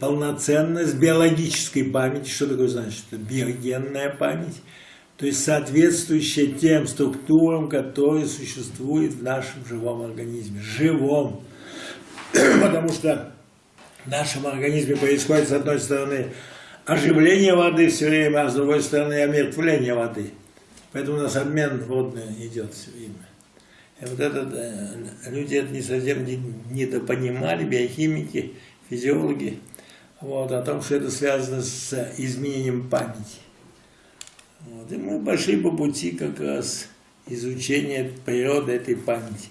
полноценность биологической памяти. Что такое значит? Биогенная память. То есть соответствующая тем структурам, которые существуют в нашем живом организме. Живом. Потому что в нашем организме происходит, с одной стороны, оживление воды все время, а с другой стороны, омертвление воды. Поэтому у нас обмен водный идет все время. И вот это, э, люди это не совсем недопонимали, биохимики, физиологи, вот, о том, что это связано с изменением памяти. Вот, и мы пошли по пути как раз изучения природы этой памяти.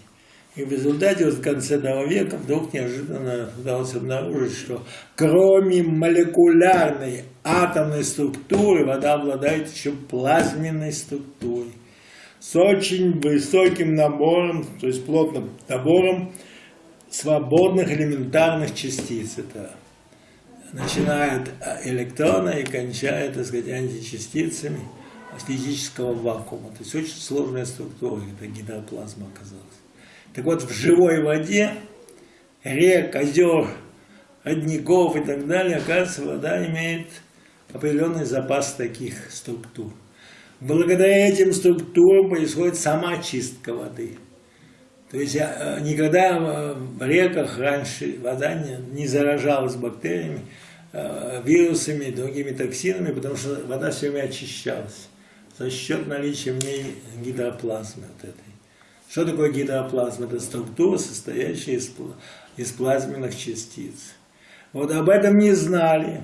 И в результате вот в конце того века вдруг неожиданно удалось обнаружить, что кроме молекулярной атомной структуры, вода обладает еще плазменной структурой. С очень высоким набором, то есть плотным набором свободных элементарных частиц. Это начиная от электрона и кончая, так сказать, античастицами физического вакуума. То есть очень сложная структура, это гидроплазма оказалась. Так вот, в живой воде, рек, озер, родников и так далее, оказывается, вода имеет определенный запас таких структур. Благодаря этим структурам происходит сама чистка воды. То есть э, никогда в реках раньше вода не, не заражалась бактериями, э, вирусами, другими токсинами, потому что вода все время очищалась за счет наличия в ней гидроплазмы вот этой. Что такое гидроплазма? Это структура, состоящая из, из плазменных частиц. Вот об этом не знали.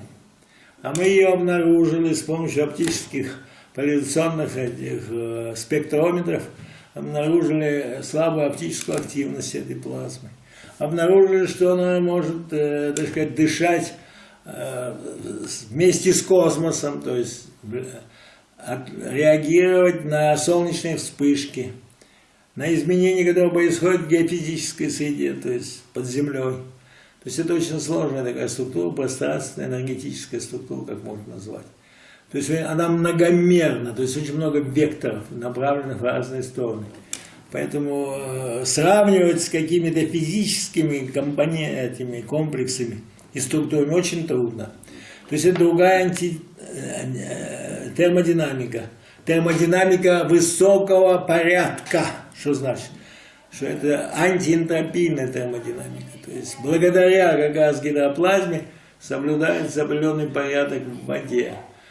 А мы ее обнаружили с помощью оптических поляризационных этих, э, спектрометров, обнаружили слабую оптическую активность этой плазмы. Обнаружили, что она может, э, так сказать, дышать э, вместе с космосом, то есть э, реагировать на солнечные вспышки на изменения, которые происходят в геофизической среде, то есть под землей. То есть это очень сложная такая структура, пространственная, энергетическая структура, как можно назвать. То есть она многомерна, то есть очень много векторов, направленных в разные стороны. Поэтому э, сравнивать с какими-то физическими компонентами, комплексами и структурами очень трудно. То есть это другая анти, э, термодинамика. Термодинамика высокого порядка. Что значит? Что это антиэнтропийная термодинамика. То есть благодаря как раз гидроплазме соблюдается определенный порядок в воде.